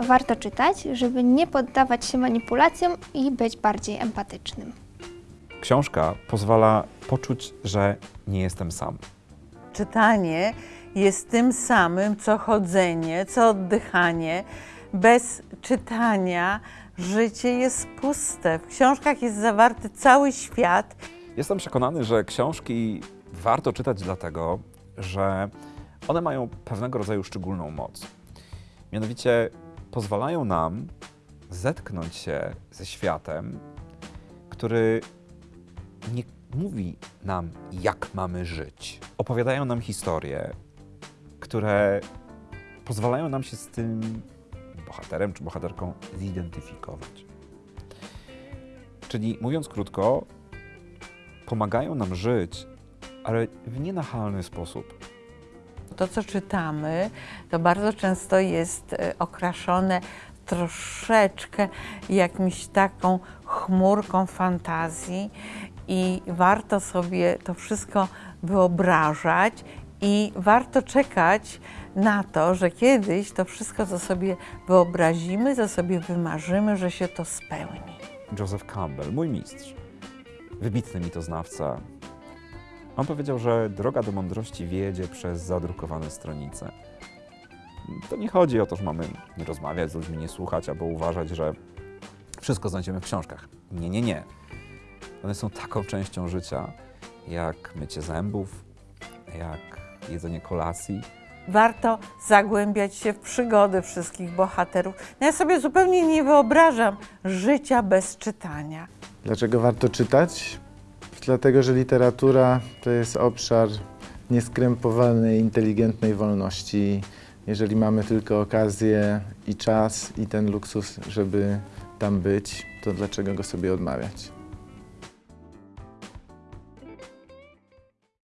warto czytać, żeby nie poddawać się manipulacjom i być bardziej empatycznym. Książka pozwala poczuć, że nie jestem sam. Czytanie jest tym samym, co chodzenie, co oddychanie. Bez czytania życie jest puste. W książkach jest zawarty cały świat. Jestem przekonany, że książki warto czytać dlatego, że one mają pewnego rodzaju szczególną moc. Mianowicie pozwalają nam zetknąć się ze światem, który nie mówi nam, jak mamy żyć. Opowiadają nam historie, które pozwalają nam się z tym bohaterem czy bohaterką zidentyfikować. Czyli mówiąc krótko, pomagają nam żyć, ale w nienachalny sposób. To, co czytamy, to bardzo często jest e, okraszone troszeczkę jakimś taką chmurką fantazji i warto sobie to wszystko wyobrażać i warto czekać na to, że kiedyś to wszystko, co sobie wyobrazimy, co sobie wymarzymy, że się to spełni. Joseph Campbell, mój mistrz, wybitny mitoznawca, on powiedział, że droga do mądrości wiedzie przez zadrukowane stronice. To nie chodzi o to, że mamy nie rozmawiać z ludźmi, nie słuchać, albo uważać, że wszystko znajdziemy w książkach. Nie, nie, nie. One są taką częścią życia, jak mycie zębów, jak jedzenie kolacji. Warto zagłębiać się w przygody wszystkich bohaterów. No ja sobie zupełnie nie wyobrażam życia bez czytania. Dlaczego warto czytać? Dlatego, że literatura to jest obszar nieskrępowanej, inteligentnej wolności. Jeżeli mamy tylko okazję i czas i ten luksus, żeby tam być, to dlaczego go sobie odmawiać?